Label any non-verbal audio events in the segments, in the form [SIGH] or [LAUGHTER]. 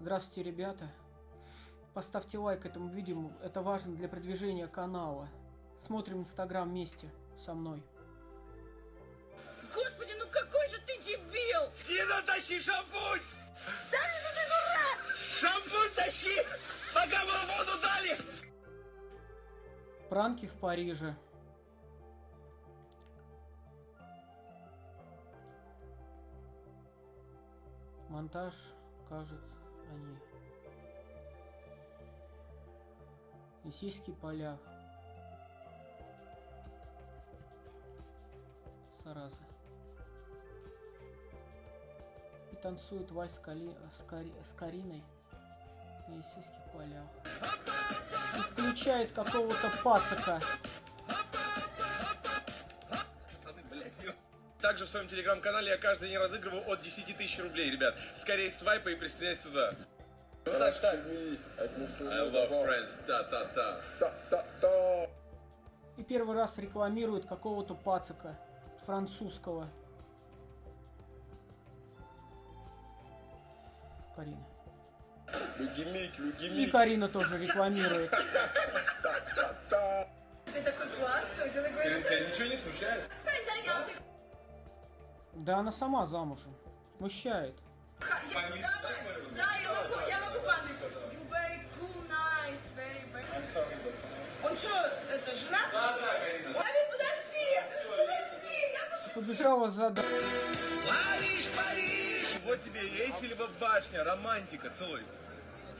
Здравствуйте, ребята. Поставьте лайк этому видео, это важно для продвижения канала. Смотрим инстаграм вместе со мной. Господи, ну какой же ты дебил! Дина, тащи шампунь! Да что ты дурак! Шампунь тащи! Пока мы воду дали! Пранки в Париже. Монтаж, кажет, они. И сиськи поля. Зараза. И танцует вальс с, Кали... с, Кари... с Кариной. Сиськи в полях. И включает какого-то пацака. Также в своем телеграм-канале я каждый день разыгрываю от 10 тысяч рублей, ребят. Скорее свайпай и присоединяйся туда. Так, так. I love friends. Та-та-та. И первый раз рекламирует какого-то пацака французского. Карина. И. Карина тоже рекламирует. Ты такой классный, у тебя такой... Тебя ничего не смущает? Да она сама замужем. Смущает. Да, я могу, я могу по-английски. You very cool, nice, very, very... Он что, это, женат? Да, да, Карина. Давид, подожди! Подожди, я пошла. Побежала за... Париж, Париж! Вот тебе Эйфелева башня, романтика, целуй.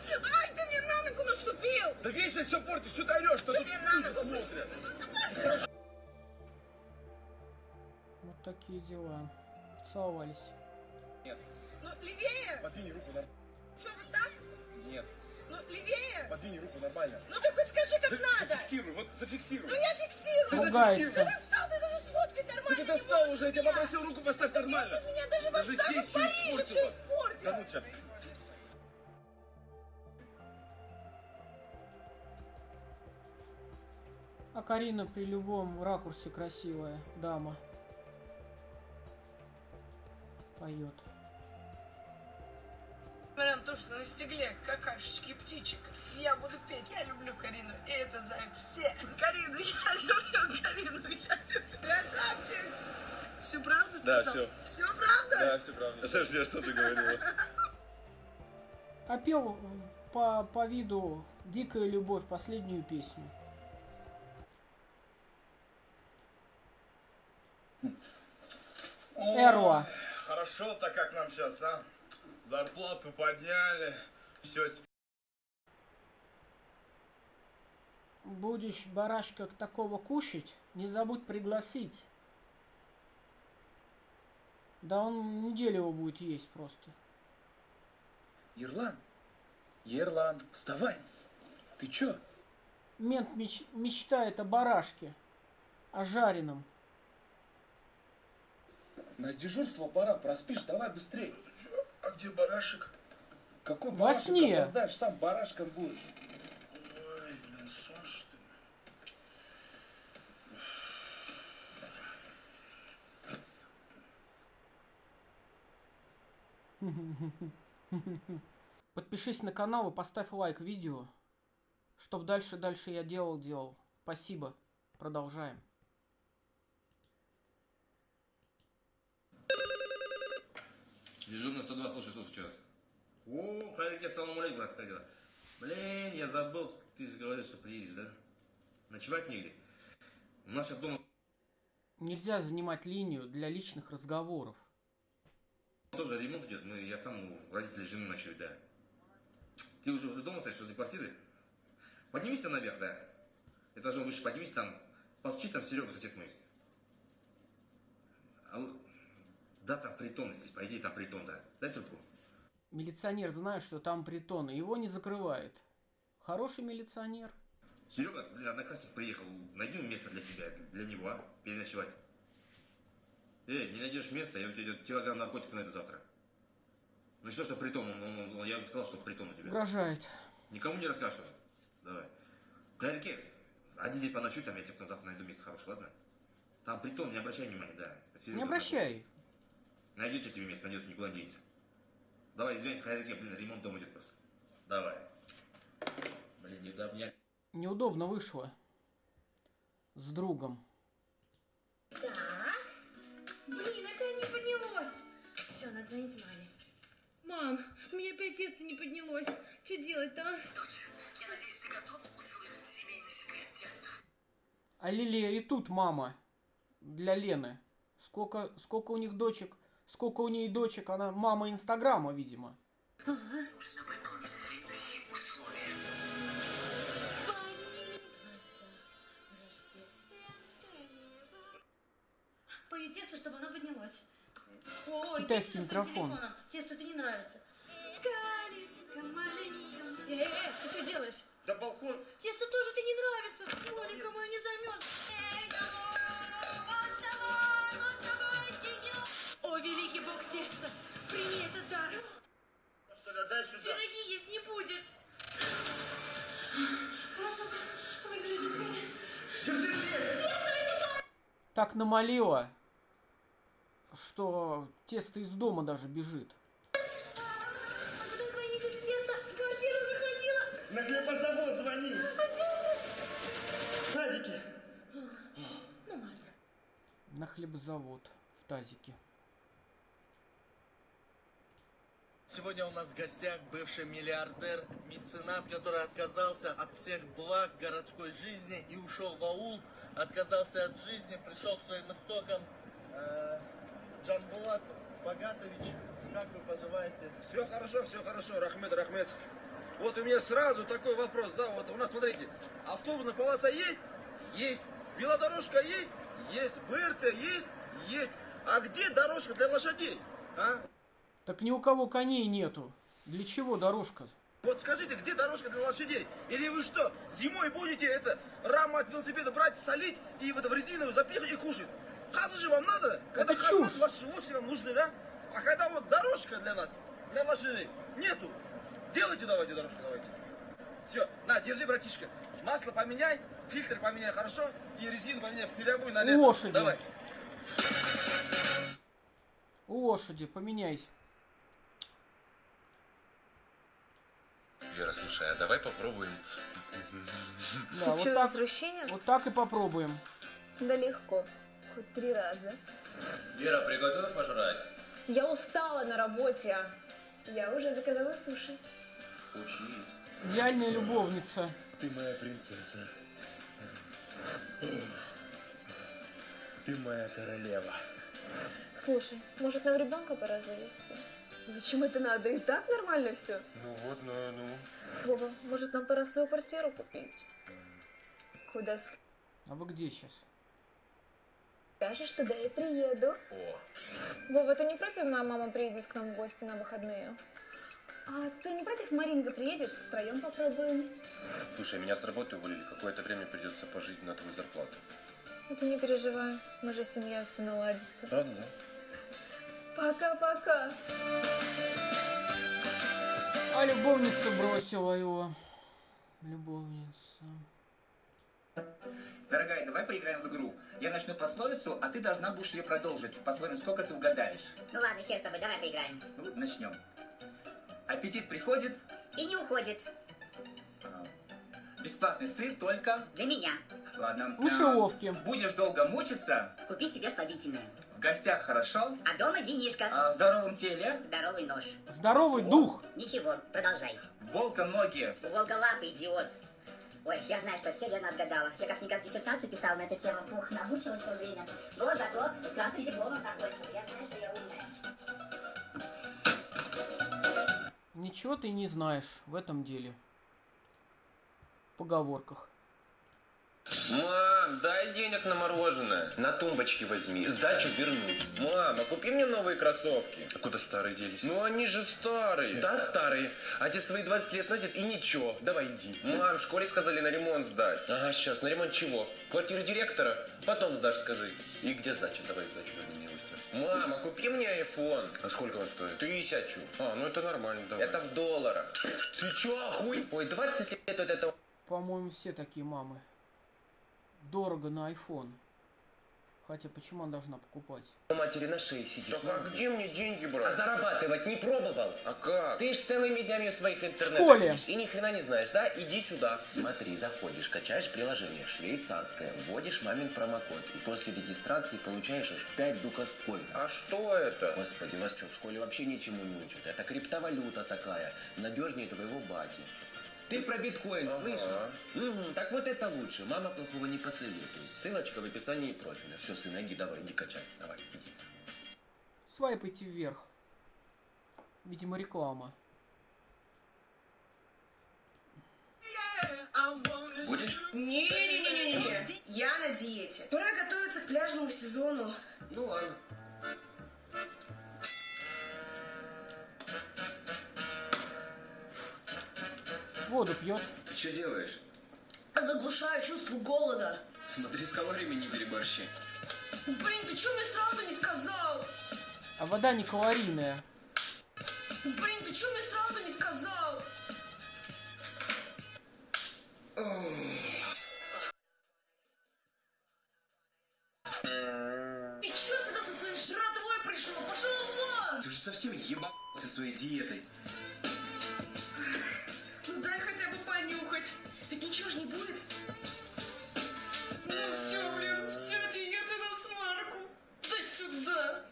Ай, ты мне на ногу наступил! Да вечно все портишь, что ты орешь, что Ты мне на ногу смотрят. Вот такие дела. Целовались. Нет, Ну, левее! подвинь руку на... Что, вот так? Нет, Ну, левее! подвинь руку нормально. Ну, так хоть скажи, как За- надо! Зафиксируй, вот зафиксируй. Ну, я фиксирую! Ты Ругается. Ты зафиксируй. достал, ты даже сфоткать Ты нормально ты достал уже, я тебя попросил руку поставь нормально. Бесит меня даже, Даже вот, даже здесь в Париже все испортил. Да ну тебя. А Карина при любом ракурсе красивая дама. Поет. Несмотря на то, что на стекле какашечки птичек, я буду петь. Я люблю Карину, и это знают все. Карину, я люблю Карину, я люблю. Красавчик! Всю правду Да, сказал? всё. Все правда? Да, все правильно. Подожди, а что ты говорила? А пел по, по виду «Дикая любовь» последнюю песню. Эрва. Хорошо-то как нам сейчас, а? Зарплату подняли. Все, Будешь барашка такого кушать, не забудь пригласить. Да он неделю его будет есть просто. Ерлан, Ерлан, вставай. Ты чё? Мент меч- мечтает о барашке, о жареном. На дежурство пора, проспишь, давай быстрее. А где барашек? Какой Во барашек сне. опоздаешь, сам барашком будешь. Ой, блин, сон что ли? Подпишись на канал и поставь лайк видео, чтоб дальше-дальше я делал-делал. Спасибо. Продолжаем. Дежурный 126 часов сейчас. О, Хайрики, ассаламу алейкум, брат, как дела? Блин, я забыл, ты же говорил, что приедешь, да? Ночевать негде. У нас сейчас дома Нельзя занимать линию для личных разговоров. тоже ремонт идет, мы, я сам у родителей жены ночую, да. Ты уже возле дома стоишь, возле квартиры? Поднимись там наверх, да. Этажом выше поднимись, там, постучись, там Серега, сосед мой есть. Да, там притон здесь, по идее, там притон, да. Дай трубку. Милиционер знает, что там притон, и его не закрывает. Хороший милиционер. Серега, блин, одноклассник приехал. Найди место для себя, для него, а? Переночевать. Эй, не найдешь места, я у тебя килограмм наркотиков найду завтра. Ну что, что притон, он, он- он- я сказал, что притон у тебя. Угрожает. Никому не расскажешь. Давай. Гаррике, один день поночуй, там я тебе потом завтра найду место хорошее, ладно? Там притон, не обращай внимания, да. Серега Не обращай. Найдете тебе место, найдет, никуда не денется. Давай, извини, хозяйке, блин, ремонт дома идет просто. Давай. Блин, неудобно. Неудобно вышло. С другом. Так. Блин, опять не поднялось. Все, надо звонить маме. Мам, у меня опять тесто не поднялось. Что делать-то, а? А Лилия и тут мама. Для Лены. Сколько, сколько у них дочек? Сколько у ней дочек? Она мама Инстаграма, видимо. Пою тесто, чтобы оно поднялось. Ой, Китайский микрофон. телефоном. Тесто это не нравится. Эй, эй, эй, ты что делаешь? Да балкон. Тесто тоже тебе не нравится. Оленька моя не замерз. Эй, Так намолила, что тесто из дома даже бежит. А тесто квартиру захватила? На хлебозавод звони. Садики. Ну ладно. На хлебзавод в тазике. Сегодня у нас в гостях бывший миллиардер, меценат, который отказался от всех благ городской жизни и ушел в аул, отказался от жизни, пришел к своим истокам. Э, Джанбулат Богатович, как вы поживаете? Все хорошо, все хорошо, Рахмет, Рахмет. Вот у меня сразу такой вопрос, да, вот у нас, смотрите, автобусная полоса есть? Есть. Велодорожка есть? Есть. БРТ есть? Есть. А где дорожка для лошадей? А? Так ни у кого коней нету. Для чего дорожка? Вот скажите, где дорожка для лошадей? Или вы что, зимой будете это раму от велосипеда брать, солить и в это в резиновую запихать и кушать? Хазы же вам надо? Когда Это чушь. ваши лошади вам нужны, да? А когда вот дорожка для нас, для лошадей, нету. Делайте давайте дорожку, давайте. Все, на, держи, братишка. Масло поменяй, фильтр поменяй, хорошо? И резину поменяй, переобуй на лето. Лошади. Давай. Лошади, поменяй. Вера, слушай, а давай попробуем. Да, вот так, вот так и попробуем. Да легко. Хоть три раза. Вера, приготовила пожрать? Я устала на работе. Я уже заказала суши. Учись. Идеальная любовница. Ты моя принцесса. Ты моя королева. Слушай, может нам ребенка пора завести? Зачем это надо? И так нормально все. Ну вот, ну, ну. Вова, может нам пора свою квартиру купить? Куда А вы где сейчас? скажешь, туда и приеду. О, Вова, ты не против, моя мама приедет к нам в гости на выходные? А ты не против, Маринка приедет? Втроем попробуем. слушай, меня с работы уволили. Какое-то время придется пожить на твою зарплату. Ну ты не переживай, мы же семья, все наладится. Правда, да? Пока-пока. Любовница бросила его. Любовница. Дорогая, давай поиграем в игру. Я начну пословицу, а ты должна будешь ее продолжить. Посмотрим, сколько ты угадаешь. Ну ладно, хер с тобой, давай поиграем. Ну, начнем. Аппетит приходит. И не уходит. а, Бесплатный сыр только... Для меня. Ладно. Мышеловки. Будешь долго мучиться. Купи себе слабительное. В гостях хорошо. А дома винишко. а в здоровом теле. Здоровый нож. Здоровый дух. Ничего, продолжай. Волка ноги. У волголапый идиот. Ой, я знаю, что все верно отгадала. Я как-никак диссертацию писала на эту тему. Ух, намучилась в свое время. Но зато с красным дипломом закончила. Я знаю, что я умная. Ничего ты не знаешь в этом деле. В поговорках. Мам, дай денег на мороженое. На тумбочке возьми. Сдачу верну. Мама, купи мне новые кроссовки. А куда старые делись? Ну они же старые. Да, старые. А дед свои 20 лет носит и ничего. Давай иди. Мам, в школе сказали на ремонт сдать. Ага, сейчас. На ремонт чего? Квартиры директора? Потом сдашь, скажи. И где сдача? Давай сдачу верни мне быстро. Мама, купи мне iPhone. А сколько он стоит? Тысячу. А, ну это нормально, давай. Это в долларах. Ты чё, охуй? Ой, 20 лет вот это По-моему, все такие мамы. Дорого на iPhone. Хотя почему она должна покупать? У матери на шее сидишь. Так а где мне деньги А брать? зарабатывать не пробовал? А как? Ты ж целыми днями в своих интернетах сидишь и ни хрена не знаешь, да? Иди сюда. Смотри, заходишь, качаешь приложение швейцарское, вводишь мамин промокод и после регистрации получаешь аж 5 дукоскоинов. А что это? Господи, вас что, в школе вообще ничему не учат? Это криптовалюта такая, надежнее твоего бати. Ты про биткоин Ага. слышал? Мгм, так вот это лучше. Мама плохого не посоветует. Ссылочка в описании профиля. Все, сын, иди, давай, иди качай. Давай, иди. Свайпайте вверх. Видимо, реклама. Будешь? Не-не-не-не-не. Я на диете. Пора готовиться к пляжному сезону. Ну ладно. Воду пьет. Ты что делаешь? Заглушаю чувство голода. Смотри, с калориями не переборщи. Блин, ты что мне сразу не сказал? А вода не калорийная. Блин, ты что мне сразу не сказал? Ты что сюда со своей жратвой пришел? Пошел вон! Ты же совсем ебал со своей диетой. Ведь ничего ж не будет. Ну все, блин, все, диета на смарку. Дай сюда.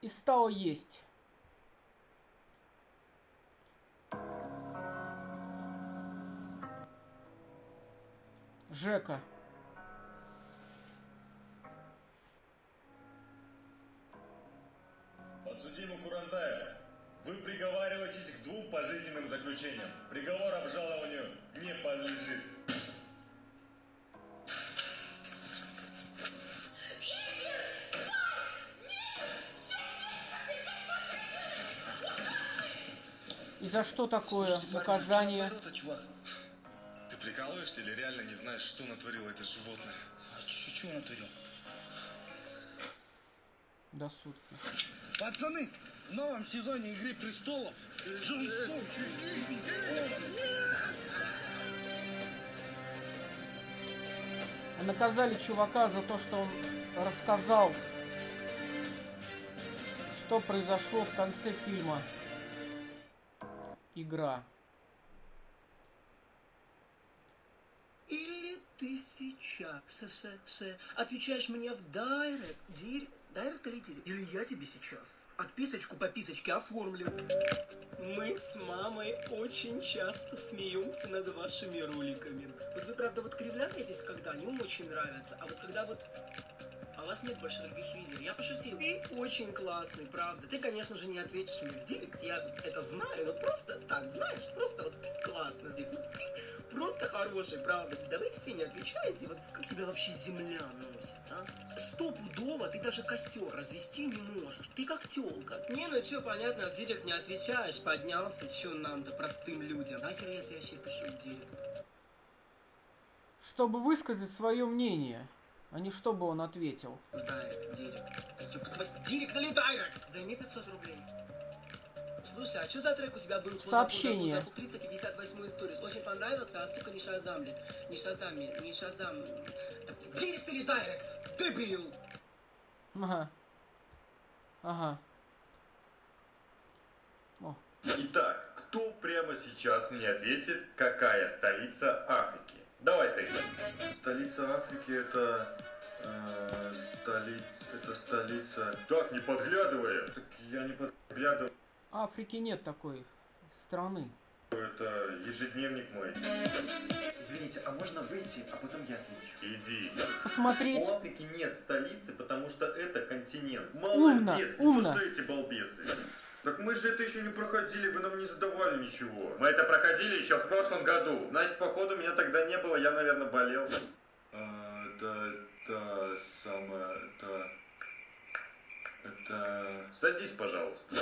И стало есть. Жека. Подсудимый Курантаев, вы приговариваетесь к двум пожизненным заключениям. Приговор обжалованию не подлежит. И за что такое Слушайте, парень, наказание? что натворил-то, чувак? Ты прикалываешься или реально не знаешь, что натворило это животное? А чё натворил? До сутки. Пацаны, в новом сезоне Игры Престолов Джон Сноу наказали чувака за то, что он рассказал, что произошло в конце фильма. Игра. Или ты сейчас с, с, с, отвечаешь мне в дайрект, директ, дайрект или директ? Или я тебе сейчас отписочку по писочке оформлю. Мы с мамой очень часто смеемся над вашими роликами. Вот вы, правда, вот кривляетесь, когда они вам очень нравятся, а вот когда вот... А у вас нет больше других видео. Я пошутил. Ты очень классный, правда. Ты, конечно же, не ответишь мне в директ. Я это знаю, но просто так, знаешь, просто вот классно. Ну, ты просто хороший, правда. Да вы все не отвечаете. Вот как тебя вообще земля носит, а? Стопудово ты даже костер развести не можешь. Ты как телка. Не, ну все понятно, в директ не отвечаешь. Поднялся, что нам-то, простым людям. Нахер я тебе вообще пишу в директ? Чтобы высказать свое мнение, а не чтобы он ответил. Директ, директ. Директ или директ? Займи 500 рублей. Слушай, а что за трек у тебя был? Сообщение. Забыл 358 сторис. Очень понравился, а сука не шазамлет. Не шазамлет, не шазам. Директ или директ? Дебил! Ага. Ага. О. Итак, кто прямо сейчас мне ответит, какая столица Африки? Давай ты. Столица Африки это... э, столица... Это столица... Так, не подглядывай. Так я не подглядываю. Африки нет такой страны. Это ежедневник мой. Извините, а можно выйти, а потом я отвечу? Иди. Посмотреть. У Африки нет столицы, потому что это континент. Умно, Молодец, умно. не что эти балбесы. Так мы же это еще не проходили, вы нам не задавали ничего. Мы это проходили еще в прошлом году. Значит, походу меня тогда не было, я, наверное, болел. А, это, это самое, это... Это... Садись, пожалуйста.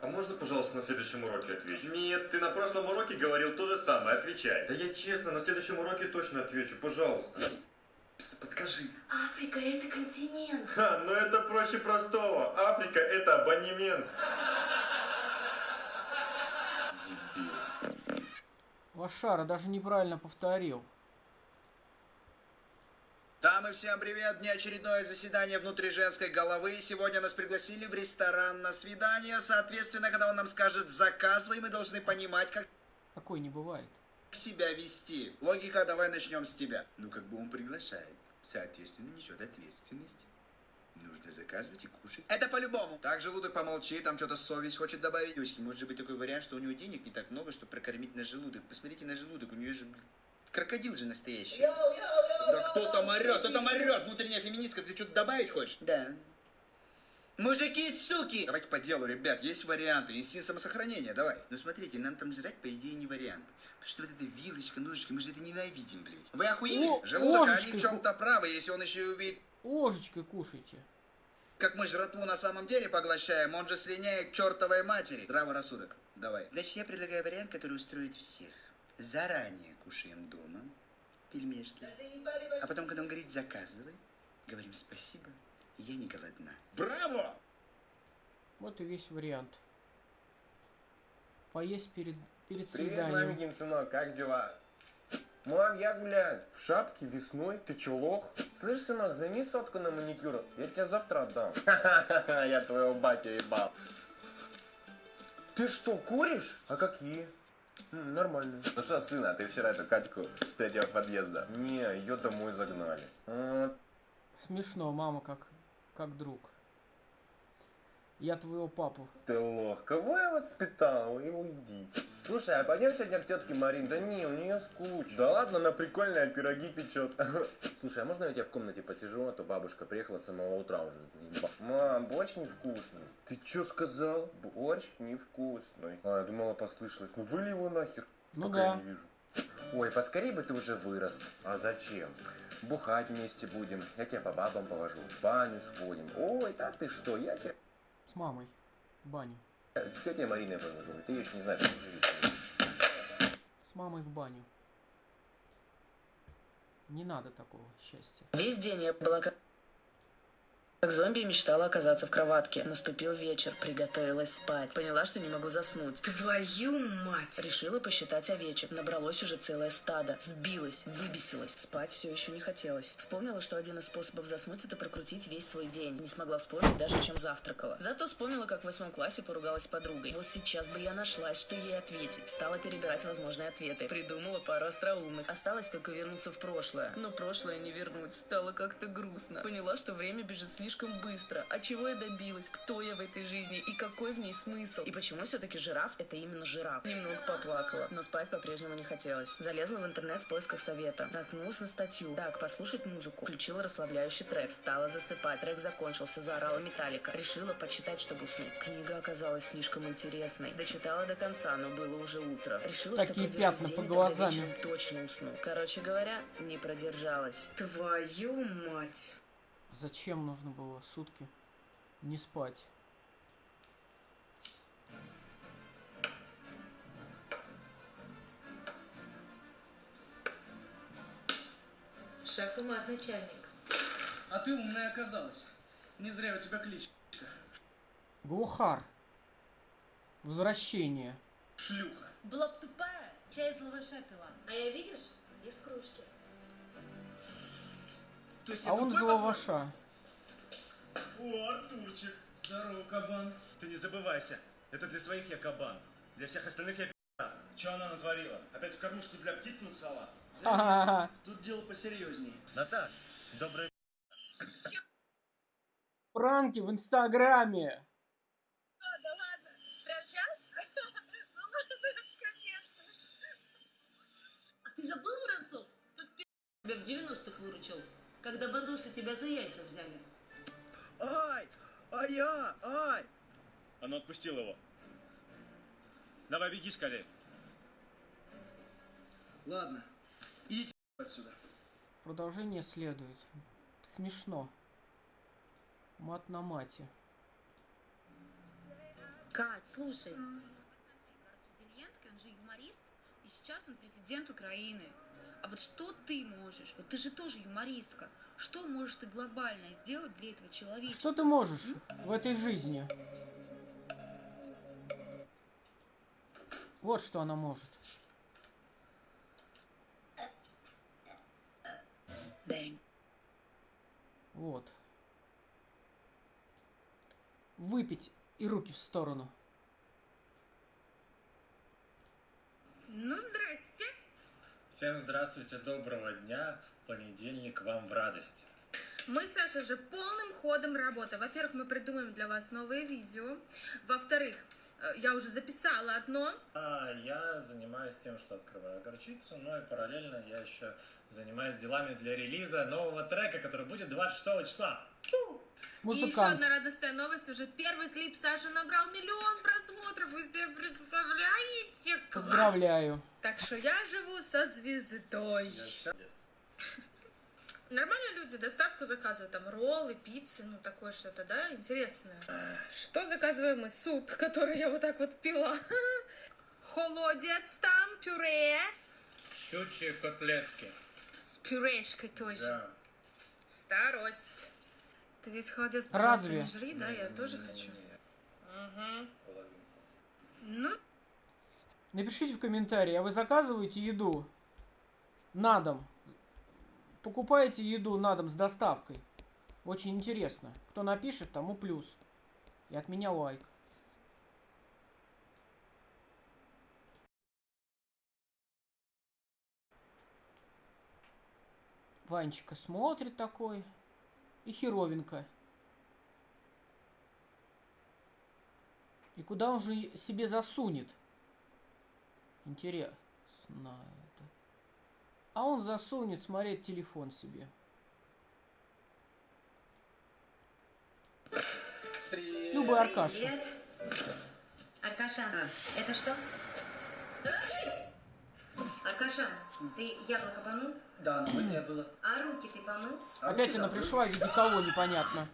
А можно, пожалуйста, на следующем уроке отвечу? Нет, ты на прошлом уроке говорил то же самое, отвечай. Да я честно, на следующем уроке точно отвечу, пожалуйста. Пс, Подскажи. Африка это континент. Ха, ну это проще простого. Африка это абонемент. Лошара даже неправильно повторил. Там и всем привет! Неочередное заседание внутри женской головы. Сегодня нас пригласили в ресторан на свидание. Соответственно, когда он нам скажет «заказывай», мы должны понимать, как Такой не бывает. себя вести. Логика, давай начнем с тебя. Ну, как бы он приглашает. Соответственно, несет ответственность. Нужно заказывать и кушать. Это по-любому. Так, желудок помолчи, там что-то совесть хочет добавить. Девочки, может быть такой вариант, что у него денег не так много, чтобы прокормить на желудок. Посмотрите на желудок, у нее же крокодил же настоящий. Да кто там орет? Кто там орет? Внутренняя феминистка, ты что-то добавить хочешь? Да. Мужики, суки! Давайте по делу, ребят, есть варианты. Инстинкт самосохранения, давай. Ну смотрите, нам там жрать, по идее, не вариант. Потому что вот эта вилочка, ножичка, мы же это ненавидим, блядь. Вы охуели? О, Желудок, они ложечкой в чем-то правы, если он еще и увидит Ложечкой кушайте. как мы жратву на самом деле поглощаем, он же слиняет к чертовой матери. Здравый рассудок. Давай. Значит, я предлагаю вариант, который устроит всех. Заранее кушаем дома пельмешки. А потом, когда он говорит «заказывай», говорим «спасибо, я не голодна». Браво! Вот и весь вариант. Поесть перед, перед Привет, свиданием. маменькин сынок, как дела? Мам, я, блядь, в шапке весной, ты чё, лох? Слышь, сынок, займи сотку на маникюр, я тебе завтра отдам. Ха-ха-ха, [LAUGHS] я твоего батю ебал. Ты что, куришь? А какие? М, нормально. Ну что, сына, ты вчера эту Катьку с третьего подъезда? Не, ее домой загнали. А, Смешно, мама как, как друг. Я твоего папу. Ты лох, кого я воспитал? И уйди. Слушай, а пойдем сегодня к тетке Марин? Да не, у нее скучно. Да ладно, она прикольная, пироги печет. [LAUGHS] Слушай, а можно я у тебя в комнате посижу, а то бабушка приехала с самого утра уже. Мам, борщ невкусный. Ты что сказал? Борщ невкусный. А, я думала, послышалось. Ну выли его нахер. Ну пока я да. не вижу. Ой, поскорей бы ты уже вырос. А зачем? Бухать вместе будем. Я тебя по бабам повожу. В баню сходим. Ой, да ты что, я тебя... С мамой. В баню. С тетей Мариной повожу. Ты еще не знаешь, как ней. С мамой в баню. Не надо такого счастья. Весь день я была как... Как зомби мечтала оказаться в кроватке. Наступил вечер, приготовилась спать. Поняла, что не могу заснуть. Твою мать! Решила посчитать овечек. Набралось уже целое стадо. Сбилась, выбесилась. Спать все еще не хотелось. Вспомнила, что один из способов заснуть это прокрутить весь свой день. Не смогла вспомнить даже, чем завтракала. Зато вспомнила, как в восьмом классе поругалась с подругой. Вот сейчас бы я нашлась, что ей ответить. Стала перебирать возможные ответы. Придумала пару остроумных. Осталось только вернуться в прошлое. Но прошлое не вернуть. Стало как-то грустно. Поняла, что время бежит слишком быстро. А чего я добилась? Кто я в этой жизни? И какой в ней смысл? И почему все-таки жираф это именно жираф? Немного поплакала, но спать по-прежнему не хотелось. Залезла в интернет в поисках совета. Наткнулась на статью. Так, послушать музыку. Включила расслабляющий трек. Стала засыпать. Трек закончился. Заорала металлика. Решила почитать, чтобы уснуть. Книга оказалась слишком интересной. Дочитала до конца, но было уже утро. Решила, Такие что пятна по глазам. точно усну. Короче говоря, не продержалась. Твою мать! Зачем нужно было сутки не спать? Шах и мат, начальник. А ты умная оказалась. Не зря у тебя кличка. Глухар. Возвращение. Шлюха. Была б тупая, чай из лаваша пила. А я, видишь, из кружки. То есть А он за лаваша. О, Артурчик. Здорово, кабан. Ты не забывайся, это для своих я кабан. Для всех остальных я пи***ц. Че она натворила? Опять в кормушку для птиц насала? Ха-ха-ха. Тут дело посерьезнее. Наташ, доброе Пранки в Инстаграме. Ладно, ладно. Прям сейчас? [LAUGHS] Ну ладно, капец. А ты забыл, Воронцов? Пи*** тебя в 90-х выручил, когда бандосы тебя за яйца взяли. Ай! А я! Ай! А ну отпустил его. Давай беги скорее. Ладно. Идите отсюда. Продолжение следует. Смешно. Мат на мате. Кать, слушай. Зеленский, он же юморист, и сейчас он президент Украины. А вот что ты можешь? Вот ты же тоже юмористка. Что можешь ты глобально сделать для этого человечества? Что ты можешь в этой жизни? Вот что она может. Бэнг. Вот. Выпить и руки в сторону. Ну, здрасте. Всем здравствуйте, доброго дня. Понедельник вам в радость. Мы, Саша, же полным ходом работаем. Во-первых, мы придумаем для вас новые видео. Во-вторых, э, я уже записала одно. А я занимаюсь тем, что открываю горчицу, ну и параллельно я еще занимаюсь делами для релиза нового трека, который будет 26 числа. И еще одна радостная новость. Уже первый клип Саши набрал миллион просмотров. Вы себе представляете? Класс! Поздравляю. Так что я живу со звездой. Нормально люди доставку заказывают, там роллы, пиццы, ну такое что-то, да, интересное. Что заказываем мы? Суп, который я вот так вот пила. [LAUGHS] Холодец там, пюре. Щучьи котлетки. С пюрешкой тоже. Да. Старость. Ты весь холодец, Разве? не жри, да, я тоже хочу. Угу. Ну, Напишите в комментарии, а вы заказываете еду на дом? Покупаете еду на дом с доставкой? Очень интересно. Кто напишет, тому плюс. И от меня лайк. Ванечка смотрит такой. И херовенько. И куда он же себе засунет? Интересно это. А он засунет смотреть телефон себе. Люба Аркаша. Привет. Аркаша, это что? Аркаша, ты яблоко помыл? Да, но не было. А руки ты помыл? Опять она пришла в виде кого непонятно.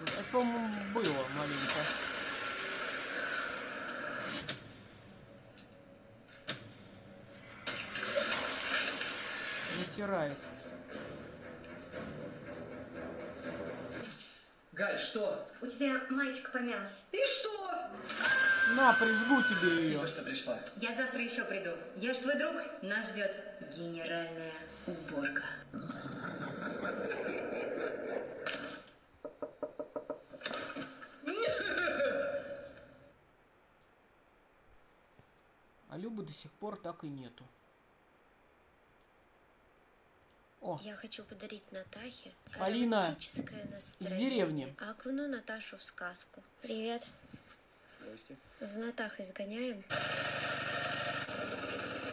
Это, по-моему, было маленько. Натирает. Галь, что? У тебя маечка помялась. И что? На, прижгу тебе ее. Спасибо, что пришла. Я завтра еще приду. Я ж твой друг. Нас ждет генеральная уборка. А Любы до сих пор так и нету. О, Я хочу подарить Натахе Полина романтическое из настроение. деревни. Окуну Наташу в сказку. Привет. За Натахой сгоняем.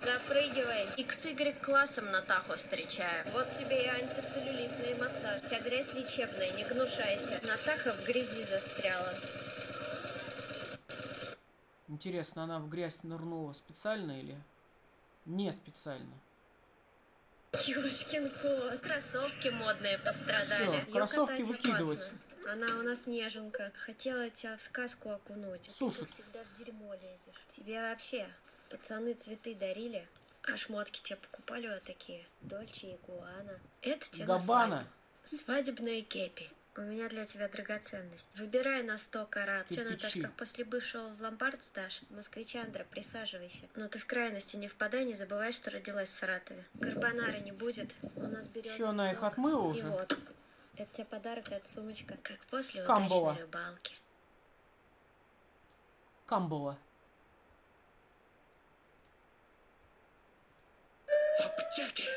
Запрыгивай. XY классом Натаху встречаем. Вот тебе и антицеллюлитный массаж. Вся грязь лечебная, не гнушайся. Натаха в грязи застряла. Интересно, она в грязь нырнула специально или не специально? Ёшкин кот. Кроссовки модные пострадали. Всё, Её кроссовки выкидывать. опасно. Она у нас неженка. Хотела тебя в сказку окунуть. Сушит. Ты всегда в дерьмо лезешь. Тебе вообще пацаны цветы дарили? А шмотки тебе покупали вот такие? Дольче и Гуана. Это тебе на Габбана. свадьбу. Свадебные кепи. У меня для тебя драгоценность. Выбирай на 100 карат. Че, Кирпичи. Наташка, после бывшего в ломбард сдашь? Москвичандра, присаживайся. Но ты в крайности не впадай, не забывай, что родилась в Саратове. Карбонары не будет. У нас берем. Чё, она их отмыла И уже? вот. Это тебе подарок, это сумочка. Как после Камбала. удачной рыбалки. Камбала. В аптеке!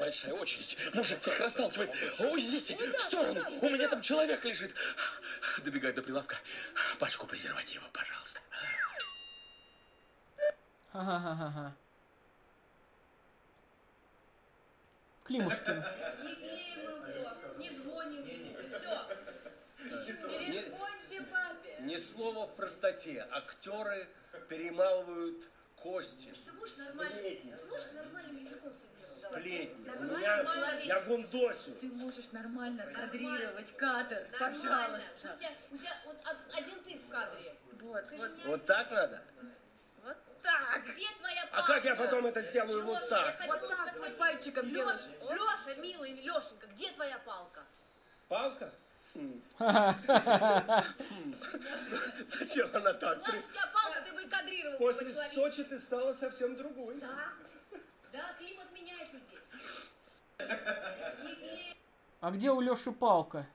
Большая очередь. Мужик всех расталкивает. Уйдите в сторону. У меня там человек лежит. Добегай до прилавка. Пачку презерватива, пожалуйста. Ха-ха-ха-ха. Климушкин. Не клеим его, не звоним. Все. Перезвоните папе. Ни слова в простоте. Актеры перемалывают кости. Ты можешь нормальным языком Сплетни. Нормально, У меня- я гундосю. Ты можешь нормально кадрировать кадр, пожалуйста. У тебя, у тебя вот од- один ты в кадре. Вот, ты же не Вот так надо? Вот так. Где твоя А как я потом это сделаю вот Лёша, так? Я вот так, вот пальчиком Леша, Леша, милый Лешенька, где твоя палка? Палка? [LAUGHS] Зачем она так? Ладно, у тебя палка, ты бы кадрировал После. Сочи ты стала совсем другой. Да, да, климат А где у Лёши палка?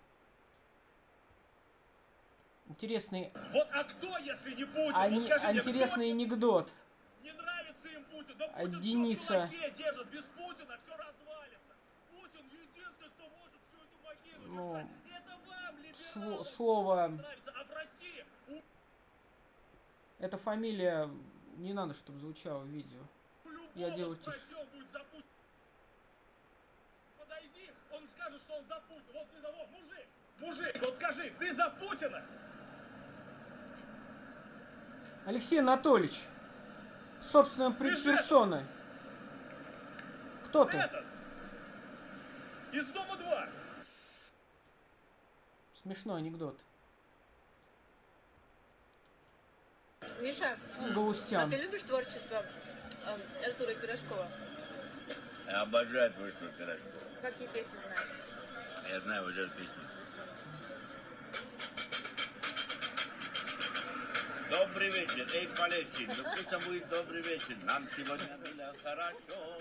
Интересный, Вот а кто, если не Путин? ани- вот скажи мне, интересный анекдот кто не нравится им Путин? Да от Путин в Дениса. держит, без Путина все развалится. Путин единственный, кто может всю эту махину Ну, держать. Это вам, либералы, слово. А в России у эта фамилия не надо, чтобы звучала в видео. Я делаю тише. спроси, он будет за Путина. Подойди, он скажет, что он за Путина. Вот ты за вот, мужик, мужик, вот скажи, ты за Путина? Алексей Анатольевич, собственно, персоной. Кто ты? Этот, из дома 2. Смешной анекдот. Миша, Галустян. а ты любишь творчество эм, Артура Пирожкова? Я обожаю творчество Пирожкова. Какие песни знаешь? Я знаю вот эту песню. Добрый вечер, эй, полегче, ну пусть там будет добрый вечер, нам сегодня было хорошо.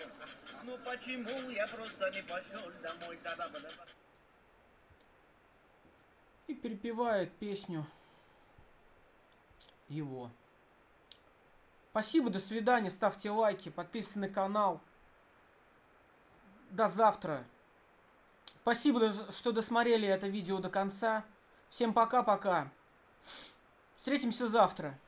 Ну почему я просто не пошел домой, тогда И перепевает песню его. Спасибо, до свидания, ставьте лайки, подписывайтесь на канал. До завтра. Спасибо, что досмотрели это видео до конца. Всем пока-пока. Встретимся завтра.